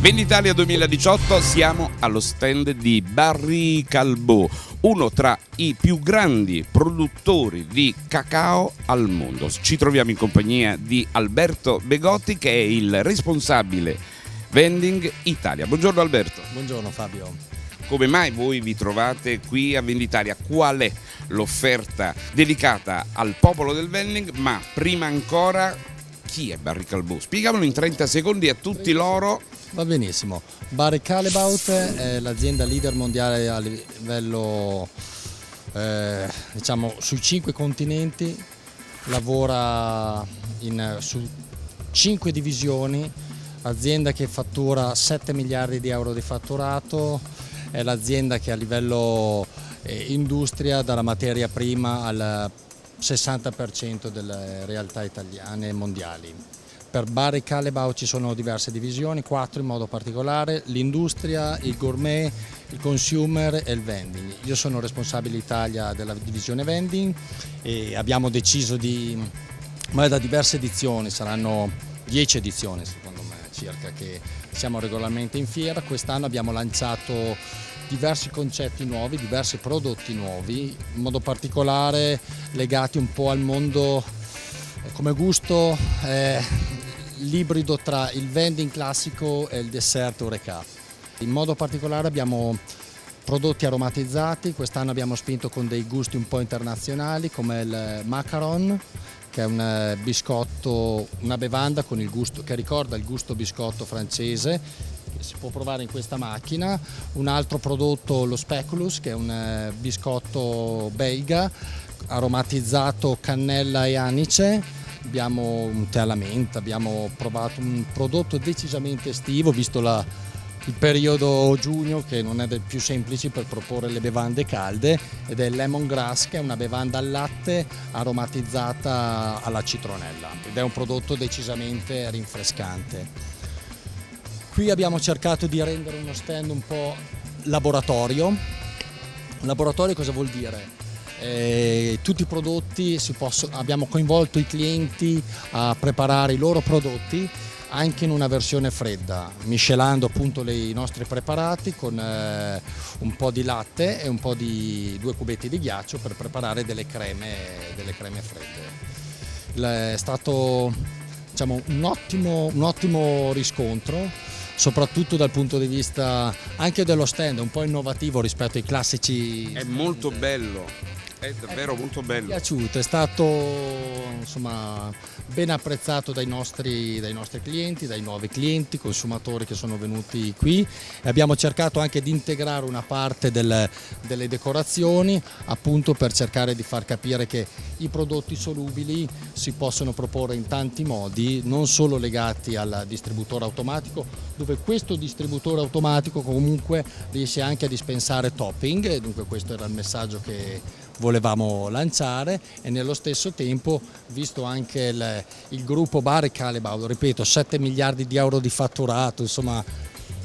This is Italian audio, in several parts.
Venditalia 2018 siamo allo stand di Barry Calbo, uno tra i più grandi produttori di cacao al mondo. Ci troviamo in compagnia di Alberto Begotti che è il responsabile Vending Italia. Buongiorno Alberto. Buongiorno Fabio. Come mai voi vi trovate qui a Venditalia? Qual è l'offerta dedicata al popolo del vending? Ma prima ancora chi è Barry Calbo? Spiegamolo in 30 secondi a tutti loro Va benissimo. Barry Calabout è l'azienda leader mondiale a livello, eh, diciamo, sui cinque continenti, lavora in, su cinque divisioni, azienda che fattura 7 miliardi di euro di fatturato, è l'azienda che a livello eh, industria dalla materia prima al 60% delle realtà italiane e mondiali. Per Bar e Calebau ci sono diverse divisioni, quattro in modo particolare, l'industria, il gourmet, il consumer e il vending. Io sono responsabile Italia della divisione vending e abbiamo deciso di, ma da diverse edizioni, saranno dieci edizioni secondo me circa che siamo regolarmente in fiera, quest'anno abbiamo lanciato diversi concetti nuovi, diversi prodotti nuovi, in modo particolare legati un po' al mondo come gusto eh, l'ibrido tra il vending classico e il dessert Oreca. In modo particolare abbiamo prodotti aromatizzati, quest'anno abbiamo spinto con dei gusti un po' internazionali come il macaron che è un eh, biscotto, una bevanda gusto, che ricorda il gusto biscotto francese che si può provare in questa macchina, un altro prodotto lo speculus che è un eh, biscotto belga aromatizzato cannella e anice abbiamo un tè alla menta, abbiamo provato un prodotto decisamente estivo visto la, il periodo giugno che non è dei più semplici per proporre le bevande calde ed è il lemongrass che è una bevanda al latte aromatizzata alla citronella ed è un prodotto decisamente rinfrescante. Qui abbiamo cercato di rendere uno stand un po' laboratorio. Laboratorio cosa vuol dire? Eh, tutti i prodotti, possono, abbiamo coinvolto i clienti a preparare i loro prodotti anche in una versione fredda, miscelando appunto le, i nostri preparati con eh, un po' di latte e un po' di due cubetti di ghiaccio per preparare delle creme, delle creme fredde. È stato diciamo, un, ottimo, un ottimo riscontro soprattutto dal punto di vista anche dello stand, un po' innovativo rispetto ai classici. È molto bello è davvero molto bello. Mi è piaciuto, è stato insomma, ben apprezzato dai nostri, dai nostri, clienti, dai nuovi clienti, consumatori che sono venuti qui e abbiamo cercato anche di integrare una parte del, delle decorazioni appunto per cercare di far capire che i prodotti solubili si possono proporre in tanti modi, non solo legati al distributore automatico, dove questo distributore automatico comunque riesce anche a dispensare topping dunque questo era il messaggio che volevamo lanciare e nello stesso tempo visto anche il, il gruppo Bar e Calebau, ripeto 7 miliardi di euro di fatturato, insomma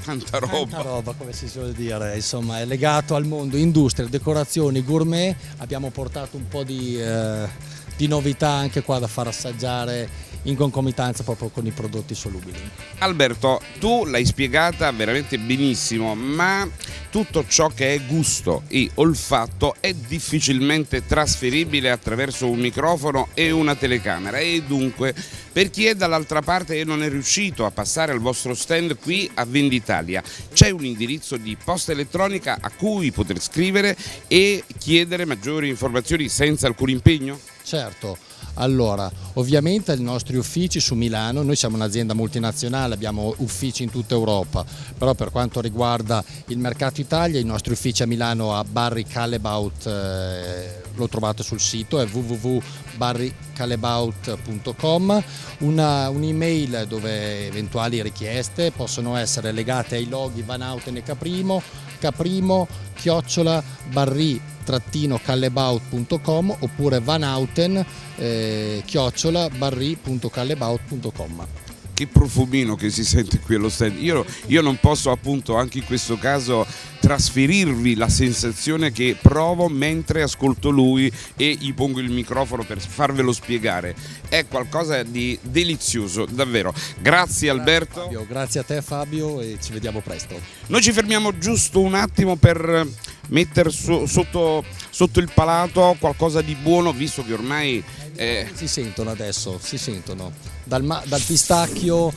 tanta roba. Tanta roba come si suol dire, insomma è legato al mondo industria, decorazioni, gourmet, abbiamo portato un po' di, eh, di novità anche qua da far assaggiare in concomitanza proprio con i prodotti solubili. Alberto, tu l'hai spiegata veramente benissimo, ma tutto ciò che è gusto. E olfatto è difficilmente trasferibile attraverso un microfono e una telecamera. E dunque per chi è dall'altra parte e non è riuscito a passare al vostro stand qui a Venditalia c'è un indirizzo di posta elettronica a cui poter scrivere e chiedere maggiori informazioni senza alcun impegno? Certo, allora ovviamente i nostri uffici su Milano, noi siamo un'azienda multinazionale, abbiamo uffici in tutta Europa, però per quanto riguarda il mercato Italia i nostri uffici a Milano a Barry Calebaut, eh, lo trovate sul sito, è www.barrycalebaut.com, un'email un dove eventuali richieste possono essere legate ai loghi Van Houten e Caprimo, caprimo chiocciola barri callebaut.com oppure vanauten eh, chiocciola barri.callebaut.com che profumino che si sente qui allo stand. Io, io non posso appunto anche in questo caso trasferirvi la sensazione che provo mentre ascolto lui e gli pongo il microfono per farvelo spiegare. È qualcosa di delizioso, davvero. Grazie Alberto. Fabio, grazie a te Fabio e ci vediamo presto. Noi ci fermiamo giusto un attimo per mettere so, sotto, sotto, il palato qualcosa di buono, visto che ormai... Eh... Si sentono adesso, si sentono. Dal, dal pistacchio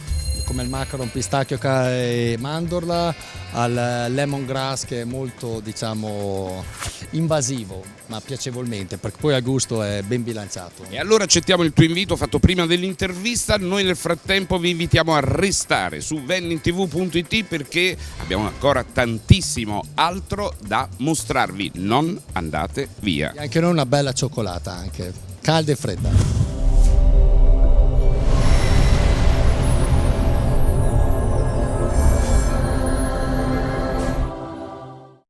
come il macaron pistacchio e mandorla al lemongrass che è molto diciamo invasivo ma piacevolmente perché poi a gusto è ben bilanciato. E allora accettiamo il tuo invito fatto prima dell'intervista, noi nel frattempo vi invitiamo a restare su vennintv.it perché abbiamo ancora tantissimo altro da mostrarvi, non andate via. E anche noi una bella cioccolata anche, calda e fredda.